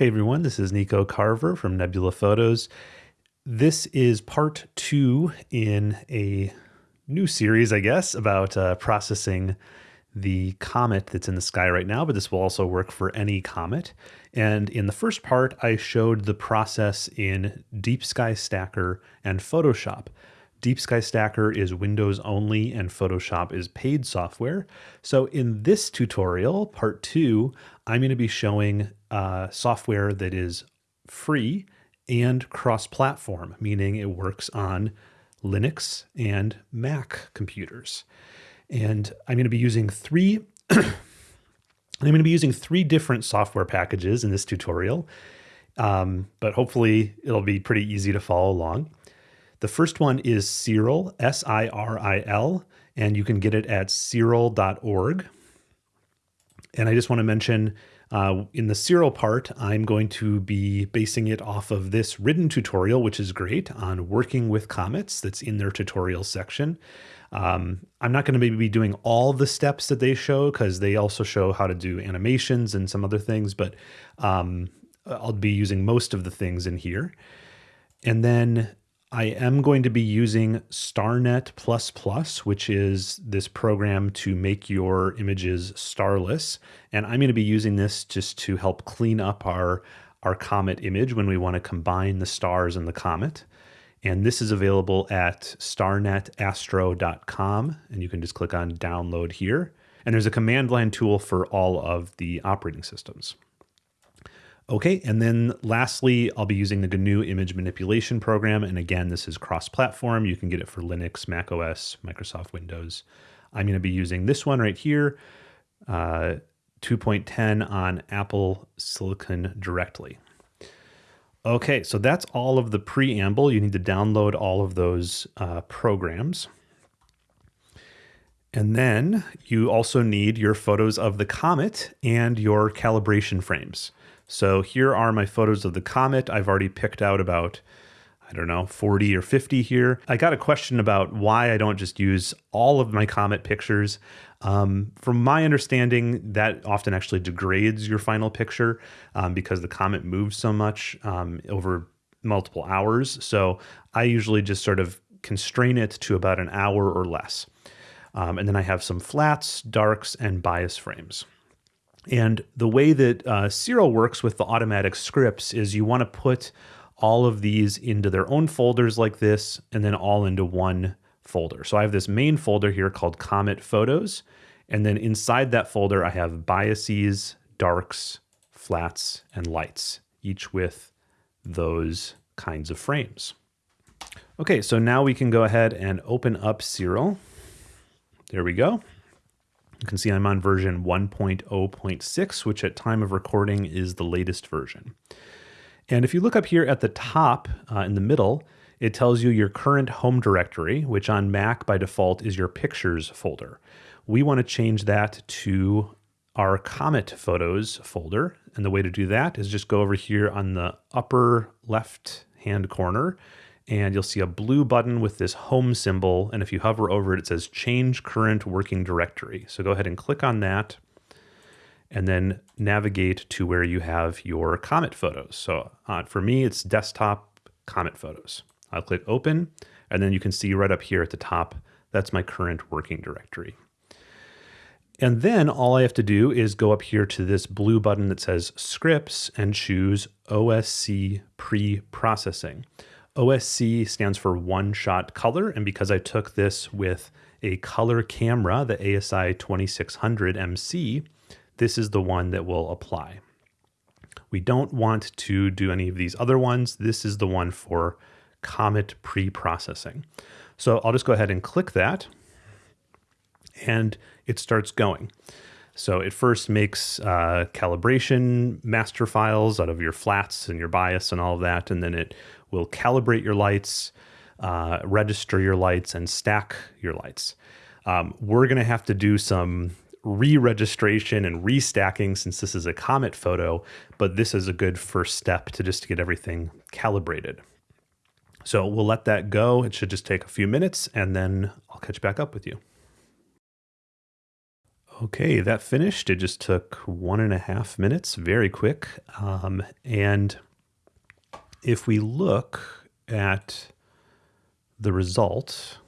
Hey everyone, this is Nico Carver from Nebula Photos. This is part two in a new series, I guess, about uh, processing the comet that's in the sky right now, but this will also work for any comet. And in the first part, I showed the process in Deep Sky Stacker and Photoshop. Deep Sky Stacker is Windows only and Photoshop is paid software. So in this tutorial, part two, I'm going to be showing uh, software that is free and cross-platform, meaning it works on Linux and Mac computers. And I'm going to be using three I'm going to be using three different software packages in this tutorial, um, but hopefully it'll be pretty easy to follow along. The first one is Siril, S-I-R-I-L, and you can get it at siril.org. And I just want to mention uh, in the Siril part, I'm going to be basing it off of this written tutorial, which is great, on working with comets that's in their tutorial section. Um, I'm not going to maybe be doing all the steps that they show because they also show how to do animations and some other things, but um, I'll be using most of the things in here. And then I am going to be using StarNet++, which is this program to make your images starless. And I'm going to be using this just to help clean up our, our comet image when we want to combine the stars and the comet. And this is available at starnetastro.com. And you can just click on download here. And there's a command line tool for all of the operating systems. Okay, and then lastly, I'll be using the GNU image manipulation program. And again, this is cross-platform. You can get it for Linux, Mac OS, Microsoft Windows. I'm going to be using this one right here, uh, 2.10 on Apple Silicon directly. Okay, so that's all of the preamble. You need to download all of those uh, programs. And then you also need your photos of the comet and your calibration frames. So here are my photos of the comet. I've already picked out about, I don't know, 40 or 50 here. I got a question about why I don't just use all of my comet pictures. Um, from my understanding, that often actually degrades your final picture um, because the comet moves so much um, over multiple hours. So I usually just sort of constrain it to about an hour or less. Um, and then I have some flats, darks, and bias frames. And the way that uh, Siril works with the automatic scripts is you want to put all of these into their own folders like this, and then all into one folder. So I have this main folder here called Comet Photos. And then inside that folder, I have biases, darks, flats, and lights, each with those kinds of frames. Okay, so now we can go ahead and open up Siril. There we go. You can see I'm on version 1.0.6, which at time of recording is the latest version. And if you look up here at the top uh, in the middle, it tells you your current home directory, which on Mac by default is your pictures folder. We want to change that to our Comet Photos folder. And the way to do that is just go over here on the upper left hand corner and you'll see a blue button with this home symbol. And if you hover over it, it says change current working directory. So go ahead and click on that and then navigate to where you have your Comet photos. So uh, for me, it's desktop Comet photos. I'll click open and then you can see right up here at the top, that's my current working directory. And then all I have to do is go up here to this blue button that says scripts and choose OSC pre-processing. OSC stands for one shot color. And because I took this with a color camera, the ASI 2600 MC, this is the one that will apply. We don't want to do any of these other ones. This is the one for Comet pre-processing. So I'll just go ahead and click that and it starts going. So it first makes uh, calibration master files out of your flats and your bias and all of that, and then it will calibrate your lights, uh, register your lights, and stack your lights. Um, we're going to have to do some re-registration and restacking since this is a comet photo, but this is a good first step to just to get everything calibrated. So we'll let that go. It should just take a few minutes and then I'll catch back up with you. Okay, that finished. It just took one and a half minutes, very quick. Um, and if we look at the result,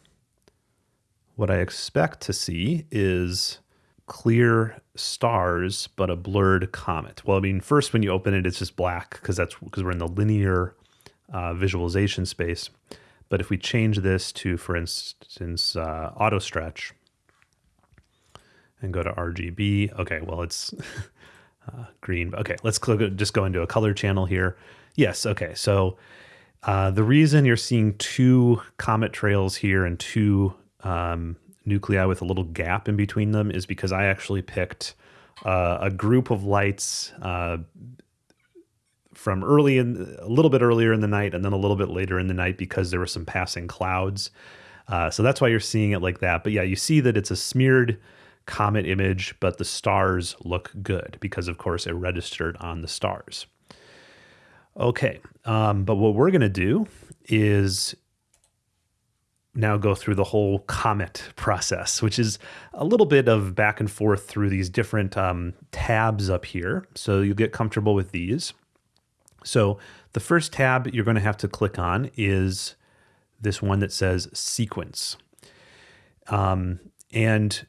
what I expect to see is clear stars, but a blurred comet. Well, I mean, first when you open it, it's just black because that's because we're in the linear uh, visualization space. But if we change this to, for instance, uh, auto stretch and go to RGB, okay, well, it's uh, green. Okay, let's click, just go into a color channel here. Yes, okay, so uh, the reason you're seeing two comet trails here and two um, nuclei with a little gap in between them is because I actually picked uh, a group of lights uh, from early in a little bit earlier in the night and then a little bit later in the night because there were some passing clouds. Uh, so that's why you're seeing it like that. But yeah, you see that it's a smeared comet image, but the stars look good because, of course, it registered on the stars. Okay, um, but what we're going to do is now go through the whole comet process, which is a little bit of back and forth through these different um, tabs up here. So you'll get comfortable with these. So the first tab you're going to have to click on is this one that says sequence. Um, and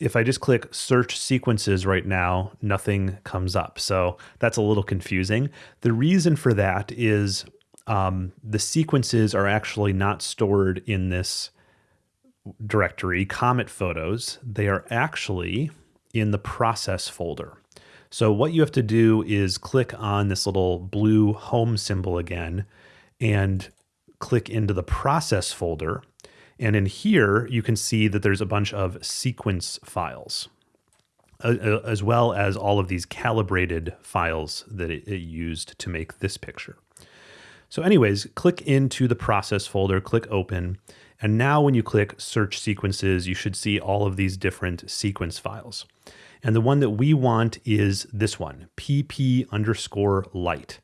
if I just click search sequences right now, nothing comes up. So that's a little confusing. The reason for that is um, the sequences are actually not stored in this directory, Comet Photos. They are actually in the process folder. So what you have to do is click on this little blue home symbol again and click into the process folder. And in here, you can see that there's a bunch of sequence files, as well as all of these calibrated files that it used to make this picture. So anyways, click into the process folder, click open, and now when you click search sequences, you should see all of these different sequence files. And the one that we want is this one, pp underscore light,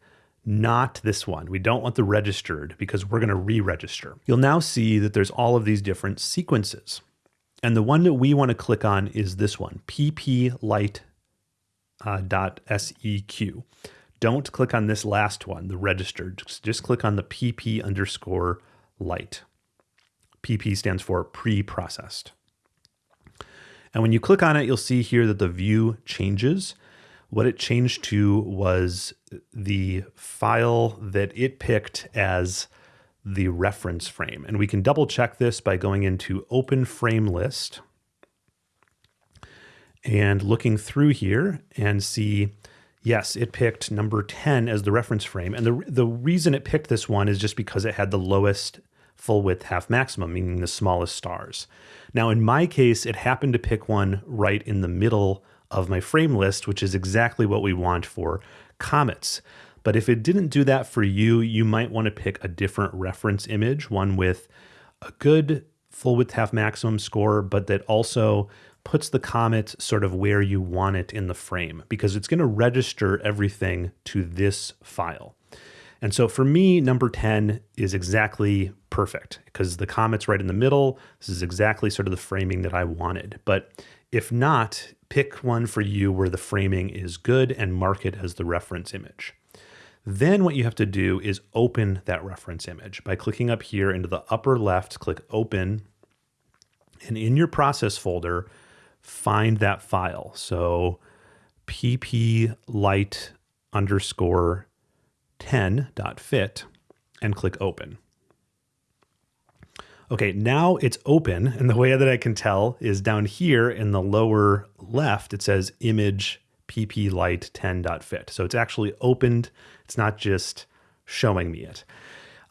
not this one. We don't want the registered because we're going to re-register. You'll now see that there's all of these different sequences. And the one that we want to click on is this one, pp light uh, Don't click on this last one, the registered. Just, just click on the pp underscore light. PP stands for pre-processed. And when you click on it, you'll see here that the view changes. What it changed to was the file that it picked as the reference frame. And we can double check this by going into open frame list and looking through here and see, yes, it picked number 10 as the reference frame. And the, the reason it picked this one is just because it had the lowest full width half maximum, meaning the smallest stars. Now, in my case, it happened to pick one right in the middle of my frame list, which is exactly what we want for comets. But if it didn't do that for you, you might want to pick a different reference image, one with a good full width half maximum score, but that also puts the comet sort of where you want it in the frame because it's going to register everything to this file. And so for me, number 10 is exactly perfect because the comet's right in the middle. This is exactly sort of the framing that I wanted. But if not, pick one for you where the framing is good and mark it as the reference image. Then what you have to do is open that reference image by clicking up here into the upper left, click open, and in your process folder, find that file. So pp light underscore 10.fit and click open. Okay, now it's open, and the way that I can tell is down here in the lower left, it says image pp light 10.fit. So it's actually opened, it's not just showing me it.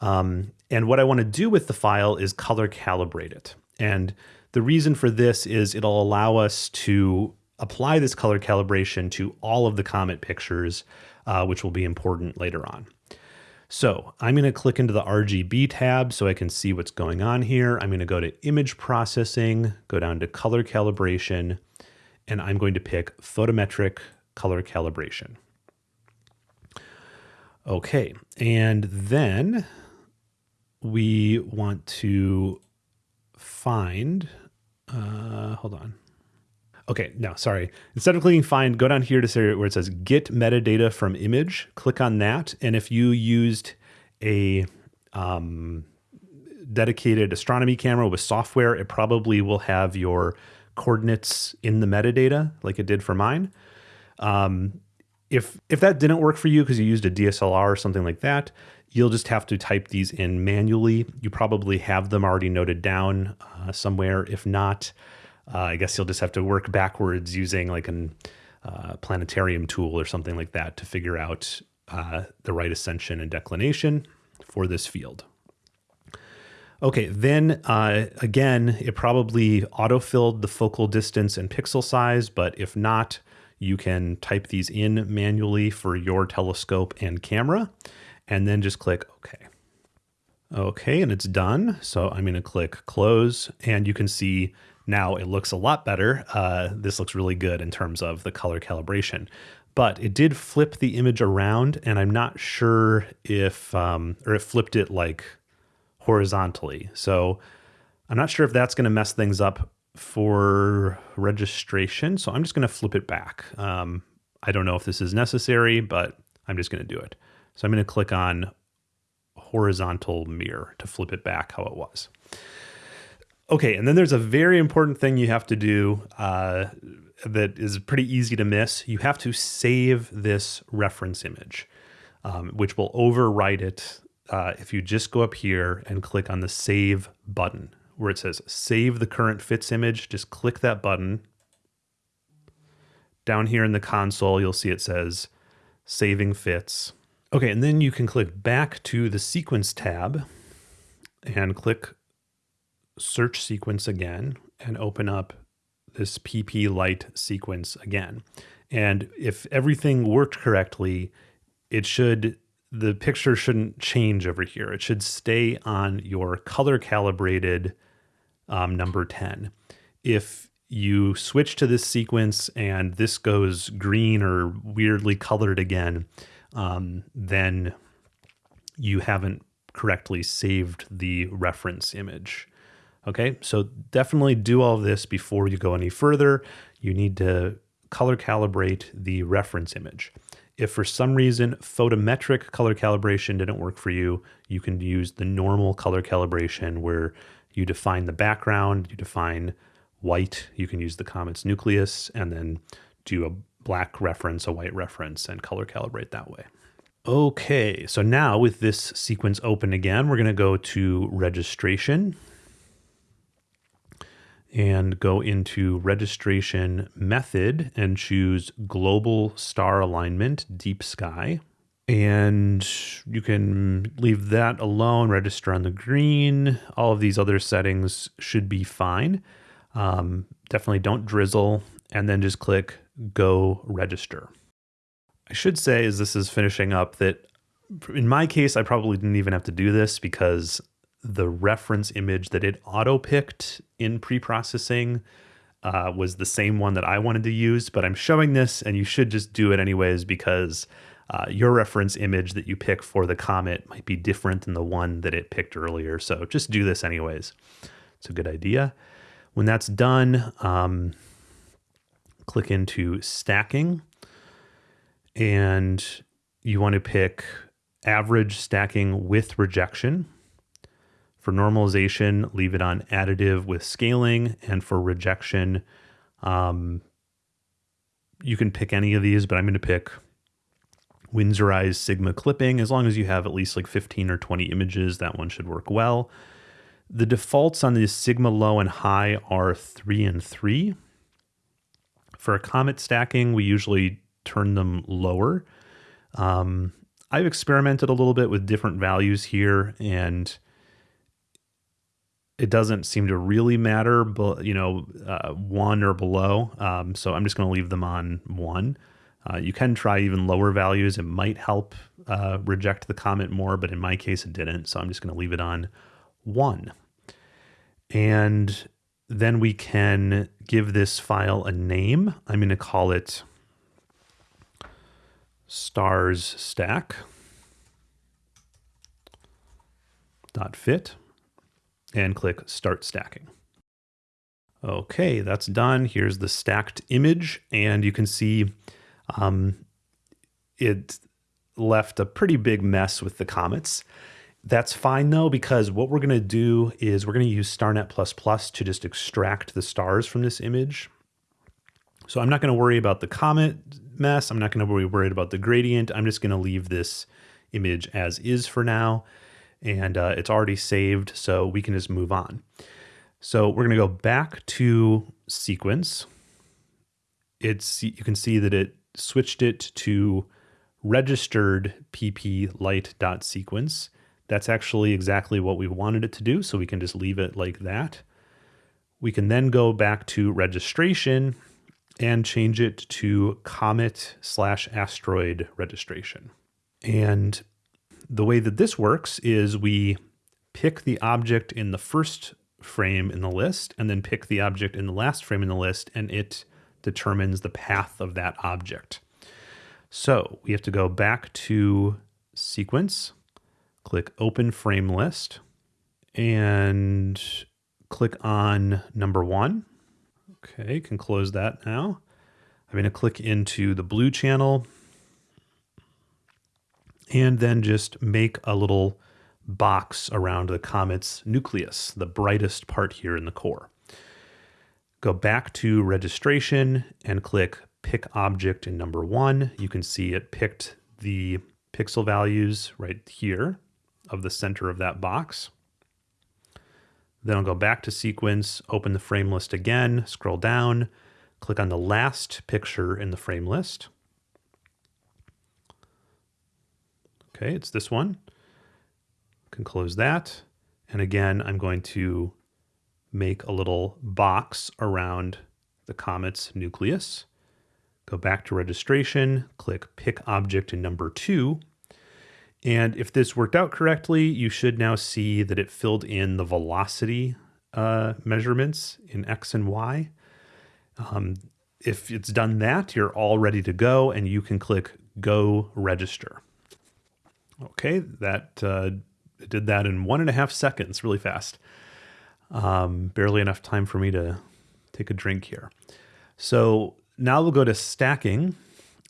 Um, and what I want to do with the file is color calibrate it. And the reason for this is it'll allow us to apply this color calibration to all of the Comet pictures uh, which will be important later on. So I'm going to click into the RGB tab so I can see what's going on here. I'm going to go to image processing, go down to color calibration, and I'm going to pick photometric color calibration. Okay, and then we want to find, uh, hold on. Okay, no, sorry. Instead of clicking find, go down here to where it says get metadata from image. Click on that. And if you used a um, dedicated astronomy camera with software, it probably will have your coordinates in the metadata like it did for mine. Um, if if that didn't work for you because you used a DSLR or something like that, you'll just have to type these in manually. You probably have them already noted down uh, somewhere. If not, uh, I guess you'll just have to work backwards using like an uh, planetarium tool or something like that to figure out uh, the right ascension and declination for this field. Okay, then uh, again, it probably auto-filled the focal distance and pixel size, but if not, you can type these in manually for your telescope and camera, and then just click OK. Okay, and it's done. So I'm going to click close, and you can see now it looks a lot better. Uh, this looks really good in terms of the color calibration. But it did flip the image around, and I'm not sure if, um, or it flipped it like horizontally. So I'm not sure if that's going to mess things up for registration. So I'm just going to flip it back. Um, I don't know if this is necessary, but I'm just going to do it. So I'm going to click on horizontal mirror to flip it back how it was. Okay, and then there's a very important thing you have to do uh, that is pretty easy to miss. You have to save this reference image, um, which will overwrite it uh, if you just go up here and click on the Save button, where it says Save the current fits image, just click that button. Down here in the console, you'll see it says Saving Fits. Okay, and then you can click back to the Sequence tab and click search sequence again and open up this PP light sequence again. And if everything worked correctly, it should the picture shouldn't change over here. It should stay on your color calibrated um, number 10. If you switch to this sequence and this goes green or weirdly colored again, um, then you haven't correctly saved the reference image. Okay, so definitely do all this before you go any further. You need to color calibrate the reference image. If for some reason photometric color calibration didn't work for you, you can use the normal color calibration where you define the background, you define white, you can use the comet's nucleus, and then do a black reference, a white reference, and color calibrate that way. Okay, so now with this sequence open again, we're going to go to registration and go into registration method and choose global star alignment deep sky. And you can leave that alone, register on the green. All of these other settings should be fine. Um, definitely don't drizzle and then just click go register. I should say as this is finishing up that in my case, I probably didn't even have to do this because the reference image that it auto picked in pre-processing uh, was the same one that I wanted to use, but I'm showing this and you should just do it anyways because uh, your reference image that you pick for the comet might be different than the one that it picked earlier. So just do this anyways. It's a good idea. When that's done, um, click into stacking and you want to pick average stacking with rejection. For normalization, leave it on additive with scaling. And for rejection, um, you can pick any of these, but I'm going to pick Winsorized Sigma clipping. As long as you have at least like 15 or 20 images, that one should work well. The defaults on the Sigma low and high are 3 and 3. For a comet stacking, we usually turn them lower. Um, I've experimented a little bit with different values here, and it doesn't seem to really matter, but you know, uh, one or below. Um, so I'm just going to leave them on one. Uh, you can try even lower values. It might help uh, reject the comment more, but in my case, it didn't. So I'm just going to leave it on one. And then we can give this file a name. I'm going to call it stars stack dot fit and click Start Stacking. Okay, that's done. Here's the stacked image, and you can see um, it left a pretty big mess with the comets. That's fine though, because what we're to do is we're to use StarNet++ to just extract the stars from this image. So I'm not to worry about the comet mess. I'm not to be worried about the gradient. I'm just to leave this image as is for now. And uh, it's already saved, so we can just move on. So we're going to go back to sequence. It's You can see that it switched it to registered pp light.sequence. That's actually exactly what we wanted it to do, so we can just leave it like that. We can then go back to registration and change it to comet slash asteroid registration. And the way that this works is we pick the object in the first frame in the list and then pick the object in the last frame in the list and it determines the path of that object. So we have to go back to sequence, click open frame list and click on number one Okay, can close that now. I'm going to click into the blue channel and then just make a little box around the comet's nucleus, the brightest part here in the core. Go back to registration and click pick object in number one. You can see it picked the pixel values right here of the center of that box. Then I'll go back to sequence, open the frame list again, scroll down, click on the last picture in the frame list. Okay, it's this one. Can close that. And again, I'm going to make a little box around the comet's nucleus. Go back to registration, click pick object in number two, and if this worked out correctly, you should now see that it filled in the velocity uh, measurements in X and Y. Um, if it's done that, you're all ready to go and you can click Go Register. Okay, that uh, did that in one and a half seconds, really fast. Um, barely enough time for me to take a drink here. So now we'll go to stacking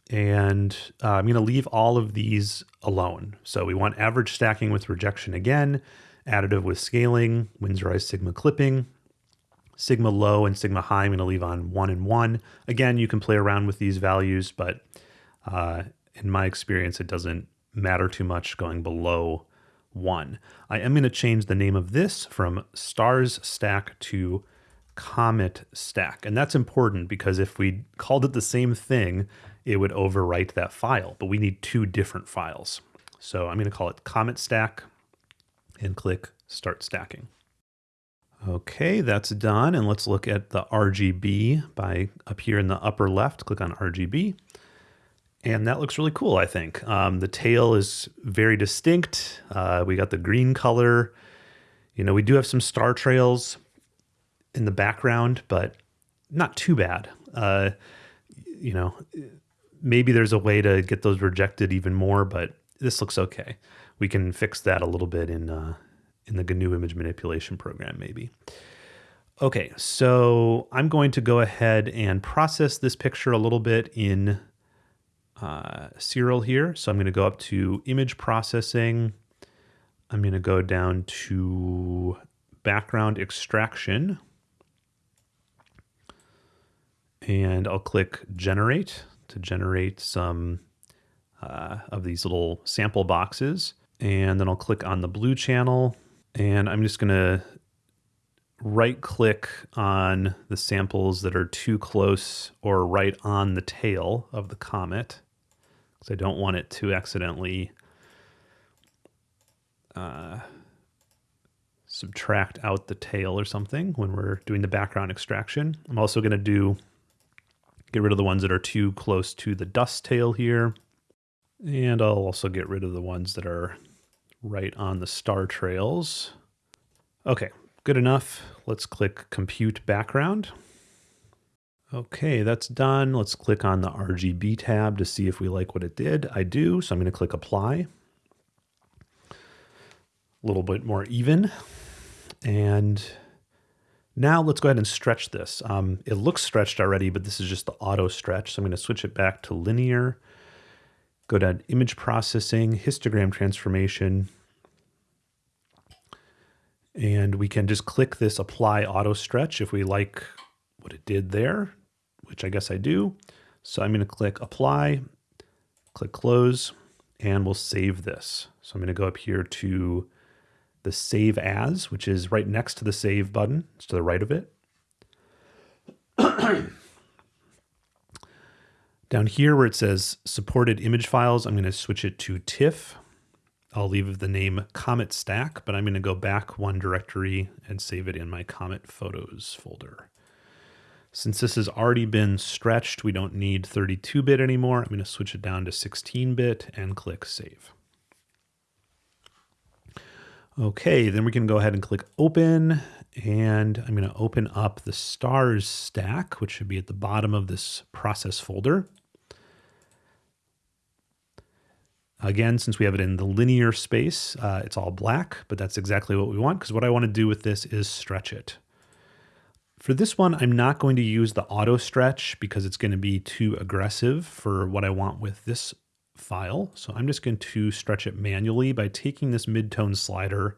and uh, I'm going to leave all of these alone. So we want average stacking with rejection again, additive with scaling, Winsorized sigma clipping, sigma low and sigma high I'm going to leave on 1 and 1. Again, you can play around with these values, but uh, in my experience, it doesn't matter too much going below 1. I am going to change the name of this from stars stack to comet stack. And that's important because if we called it the same thing, it would overwrite that file, but we need two different files. So I'm going to call it Comet Stack and click Start Stacking. Okay, that's done. And let's look at the RGB by up here in the upper left, click on RGB. And that looks really cool, I think. Um, the tail is very distinct. Uh, we got the green color. You know, we do have some star trails in the background, but not too bad. Uh, you know, maybe there's a way to get those rejected even more, but this looks okay. We can fix that a little bit in uh, in the GNU image manipulation program, maybe. Okay, so I'm going to go ahead and process this picture a little bit in uh, Siril here. So I'm going to go up to image processing. I'm going to go down to background extraction. And I'll click generate to generate some uh, of these little sample boxes. And then I'll click on the blue channel and I'm just going to right click on the samples that are too close or right on the tail of the comet because I don't want it to accidentally uh, subtract out the tail or something when we're doing the background extraction. I'm also going to do Get rid of the ones that are too close to the dust tail here. And I'll also get rid of the ones that are right on the star trails. Okay, good enough. Let's click Compute Background. Okay, that's done. Let's click on the RGB tab to see if we like what it did. I do, so I'm going to click Apply. A little bit more even. And Now let's go ahead and stretch this. Um, it looks stretched already, but this is just the auto stretch. So I'm going to switch it back to linear, go to image processing, histogram transformation, and we can just click this apply auto stretch if we like what it did there, which I guess I do. So I'm going to click apply, click close, and we'll save this. So I'm going to go up here to the save as, which is right next to the save button. It's to the right of it. Down here where it says supported image files, I'm going to switch it to TIFF. I'll leave the name Comet Stack, but I'm going to go back one directory and save it in my Comet Photos folder. Since this has already been stretched, we don't need 32-bit anymore. I'm going to switch it down to 16-bit and click Save. Okay, then we can go ahead and click Open, and I'm going to open up the stars stack, which should be at the bottom of this process folder. Again, since we have it in the linear space, uh, it's all black, but that's exactly what we want because what I want to do with this is stretch it. For this one, I'm not going to use the auto stretch because it's going to be too aggressive for what I want with this file. So I'm just going to stretch it manually by taking this midtone slider,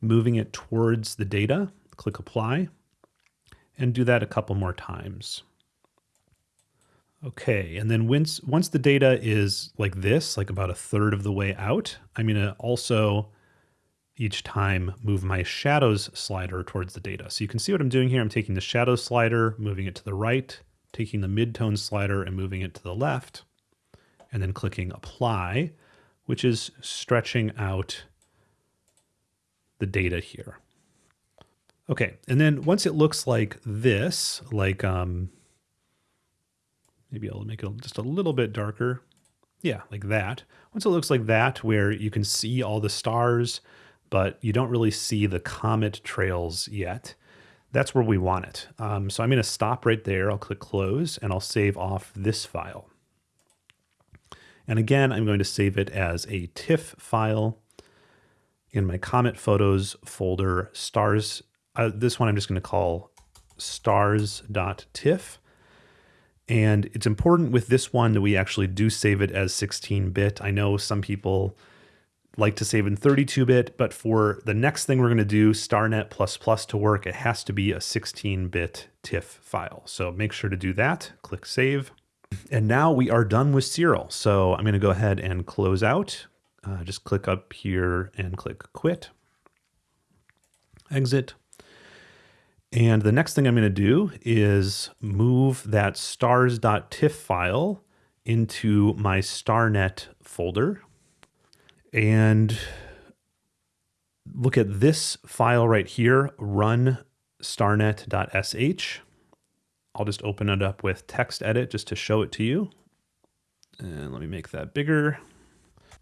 moving it towards the data, click apply, and do that a couple more times. Okay, and then once, once the data is like this, like about a third of the way out, I'm going to also each time move my shadows slider towards the data. So you can see what I'm doing here. I'm taking the shadow slider, moving it to the right, taking the midtone slider and moving it to the left, and then clicking apply, which is stretching out the data here. Okay, and then once it looks like this, like um, Maybe I'll make it just a little bit darker. Yeah, like that. Once it looks like that, where you can see all the stars, but you don't really see the comet trails yet, that's where we want it. Um, so I'm going to stop right there. I'll click close and I'll save off this file. And again, I'm going to save it as a TIFF file in my Comet Photos folder, stars. Uh, this one I'm just going to call stars.tiff. And it's important with this one that we actually do save it as 16-bit. I know some people like to save in 32-bit, but for the next thing we're going to do, StarNet++ to work, it has to be a 16-bit TIFF file. So make sure to do that. Click Save. And now we are done with Siril. So I'm going to go ahead and close out. Uh, just click up here and click Quit. Exit. And the next thing I'm going to do is move that stars.tiff file into my StarNet folder and look at this file right here, run starnet.sh. I'll just open it up with text edit just to show it to you. And let me make that bigger.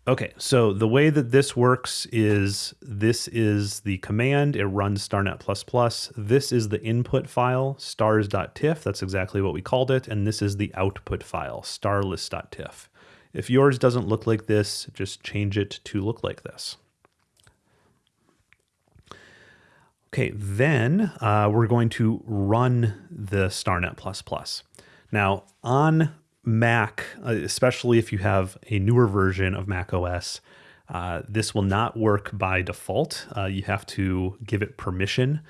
Okay, so the way that this works is this is the command, it runs starnet++. This is the input file, stars.tiff, that's exactly what we called it, and this is the output file, starless.tiff. If yours doesn't look like this, just change it to look like this. Okay, then uh, we're going to run the StarNet++. Now, on Mac, uh, especially if you have a newer version of Mac OS, uh, this will not work by default. Uh, you have to give it permission.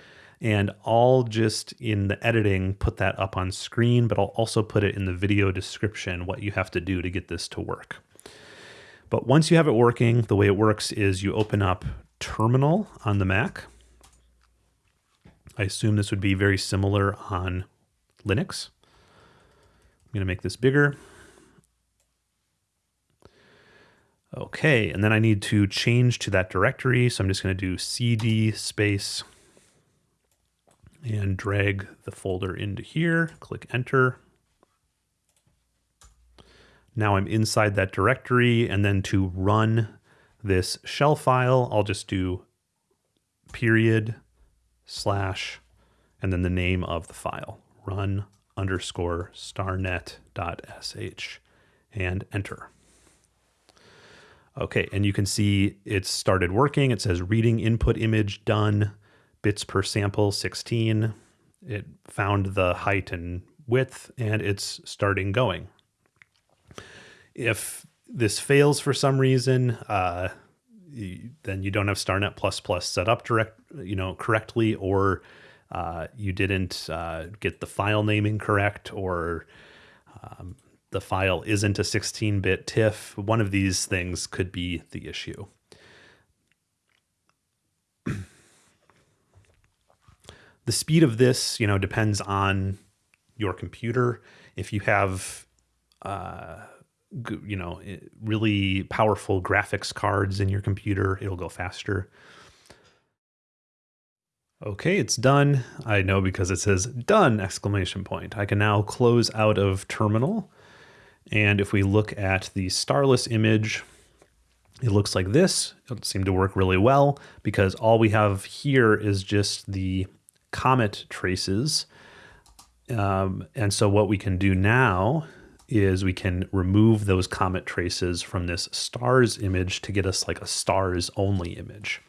And I'll just in the editing put that up on screen, but I'll also put it in the video description what you have to do to get this to work. But once you have it working, the way it works is you open up Terminal on the Mac. I assume this would be very similar on Linux. I'm going to make this bigger. Okay, and then I need to change to that directory. So I'm just going to do cd space and drag the folder into here, click enter. Now I'm inside that directory and then to run this shell file, I'll just do period slash and then the name of the file, run underscore starnet.sh and enter. Okay, and you can see it's started working. It says reading input image done, bits per sample 16. it found the height and width and it's starting going. If this fails for some reason, uh, then you don't have StarNet++ plus set up direct, you know, correctly, or uh, you didn't uh, get the file naming correct, or um, the file isn't a 16-bit TIFF. One of these things could be the issue. The speed of this, you know, depends on your computer. If you have uh, you know, really powerful graphics cards in your computer, it'll go faster. Okay, it's done. I know because it says done exclamation point. I can now close out of terminal. And if we look at the starless image, it looks like this. It seemed to work really well because all we have here is just the comet traces. Um, and so what we can do now is we can remove those comet traces from this stars image to get us like a stars only image.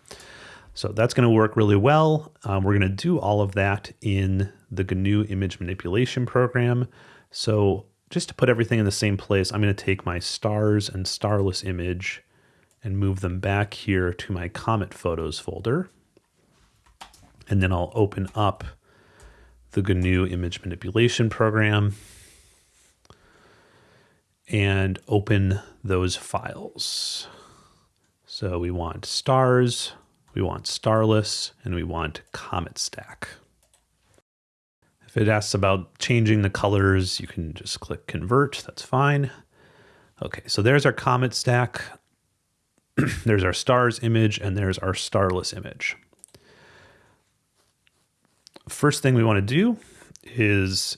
So that's going to work really well. Um, we're going to do all of that in the GNU image manipulation program. So just to put everything in the same place, I'm going to take my stars and starless image and move them back here to my comet photos folder. And then I'll open up the GNU image manipulation program and open those files. So we want stars, we want starless, and we want comet stack. If it asks about changing the colors, you can just click convert, that's fine. Okay, so there's our comet stack. there's our stars image, and there's our starless image. First thing we want to do is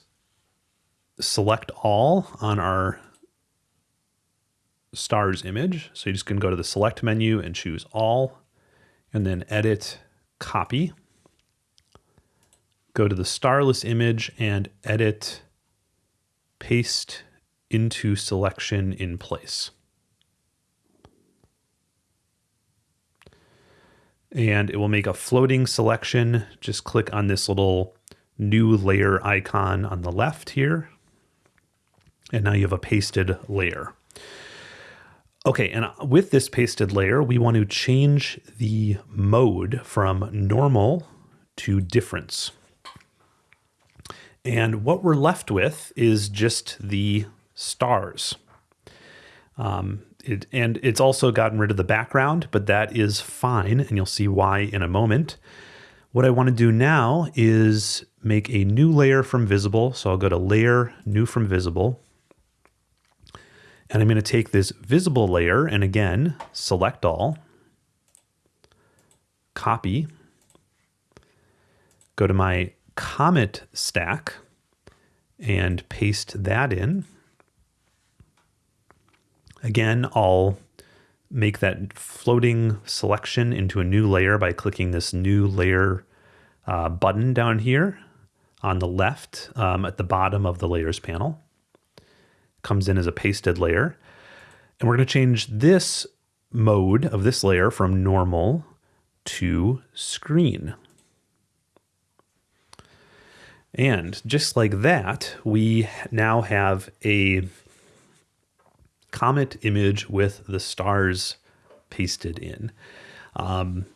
select all on our stars image. So you just can go to the select menu and choose all and then edit copy. Go to the starless image and edit paste into selection in place. And it will make a floating selection. Just click on this little new layer icon on the left here. And now you have a pasted layer. Okay, and with this pasted layer, we want to change the mode from normal to difference. And what we're left with is just the stars. Um, it, and it's also gotten rid of the background, but that is fine, and you'll see why in a moment. What I want to do now is make a new layer from visible. So I'll go to layer, new from visible, and I'm going to take this visible layer and again, select all, copy, go to my comet stack and paste that in. Again, I'll make that floating selection into a new layer by clicking this new layer uh, button down here on the left um, at the bottom of the layers panel comes in as a pasted layer. And we're going to change this mode of this layer from normal to screen. And just like that, we now have a comet image with the stars pasted in. Um,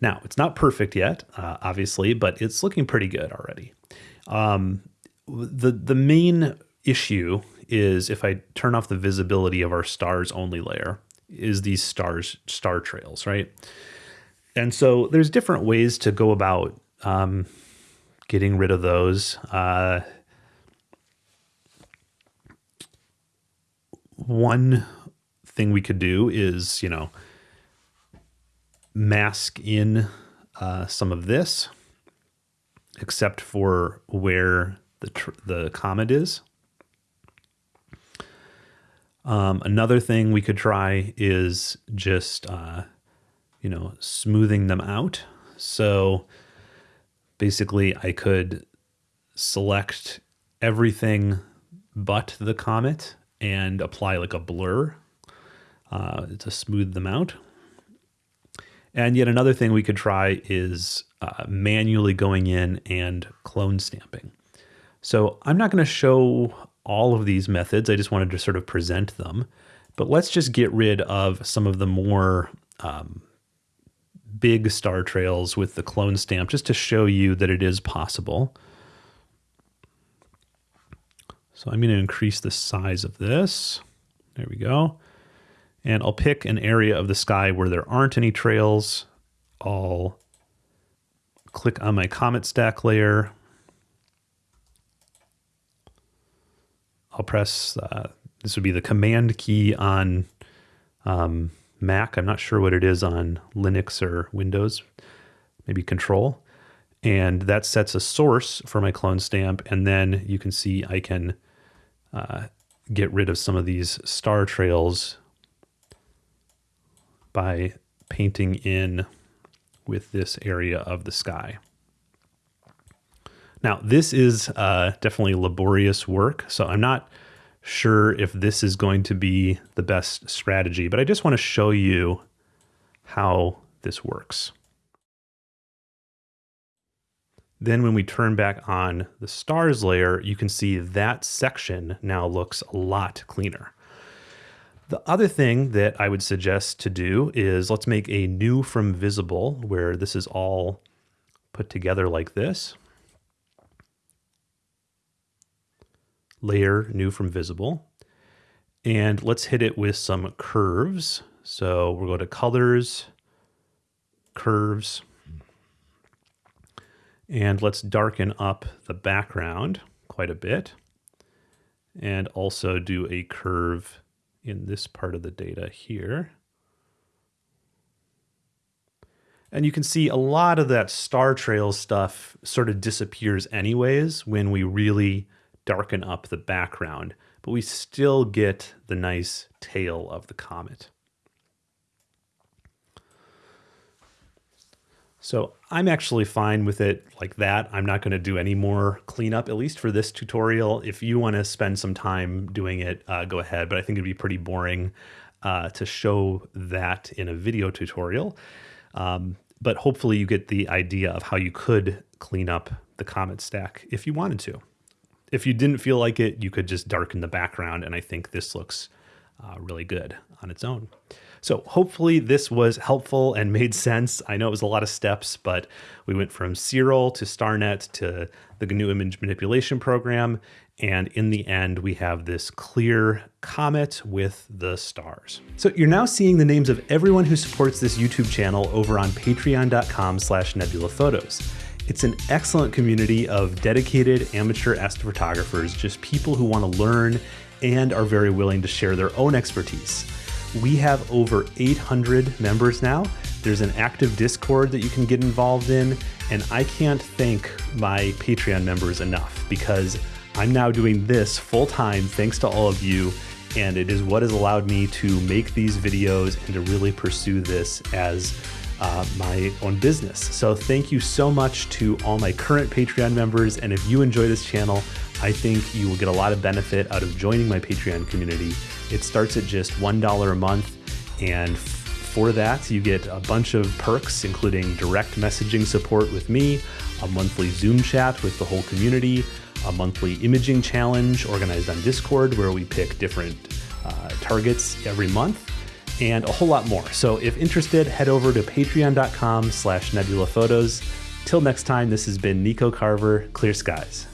now, it's not perfect yet, uh, obviously, but it's looking pretty good already. Um, the, the main issue is if I turn off the visibility of our stars only layer, is these stars star trails, right? And so there's different ways to go about um, getting rid of those. Uh, one thing we could do is, you know, mask in uh, some of this, except for where the the comet is. Um, another thing we could try is just, uh, you know, smoothing them out. So basically I could select everything but the comet and apply like a blur uh, to smooth them out. And yet another thing we could try is uh, manually going in and clone stamping. So I'm not going to show all of these methods. I just wanted to sort of present them. But let's just get rid of some of the more um, big star trails with the clone stamp just to show you that it is possible. So I'm going to increase the size of this. There we go. And I'll pick an area of the sky where there aren't any trails. I'll click on my comet stack layer. I'll press, uh, this would be the command key on um, Mac. I'm not sure what it is on Linux or Windows, maybe control. And that sets a source for my clone stamp. And then you can see I can uh, get rid of some of these star trails by painting in with this area of the sky. Now, this is uh, definitely laborious work, so I'm not sure if this is going to be the best strategy, but I just want to show you how this works. Then when we turn back on the stars layer, you can see that section now looks a lot cleaner. The other thing that I would suggest to do is let's make a new from visible where this is all put together like this. Layer new from visible. And let's hit it with some curves. So we'll go to colors, curves, and let's darken up the background quite a bit and also do a curve in this part of the data here. And you can see a lot of that star trail stuff sort of disappears anyways when we really darken up the background, but we still get the nice tail of the comet. So I'm actually fine with it like that. I'm not going to do any more cleanup, at least for this tutorial. If you want to spend some time doing it, uh, go ahead. But I think it'd be pretty boring uh, to show that in a video tutorial. Um, but hopefully you get the idea of how you could clean up the comet stack if you wanted to. If you didn't feel like it, you could just darken the background. And I think this looks uh, really good on its own. So hopefully this was helpful and made sense. I know it was a lot of steps, but we went from Siril to StarNet to the GNU image manipulation program. And in the end, we have this clear comet with the stars. So you're now seeing the names of everyone who supports this YouTube channel over on patreon.com slash nebulaphotos. It's an excellent community of dedicated amateur astrophotographers, just people who want to learn and are very willing to share their own expertise. We have over 800 members now. There's an active Discord that you can get involved in, and I can't thank my Patreon members enough because I'm now doing this full time thanks to all of you, and it is what has allowed me to make these videos and to really pursue this as uh, my own business. So thank you so much to all my current Patreon members, and if you enjoy this channel, I think you will get a lot of benefit out of joining my Patreon community. It starts at just $1 a month, and for that, you get a bunch of perks, including direct messaging support with me, a monthly Zoom chat with the whole community, a monthly imaging challenge organized on Discord where we pick different uh, targets every month, and a whole lot more. So if interested, head over to patreon.com slash nebulaphotos. Till next time, this has been Nico Carver, Clear Skies.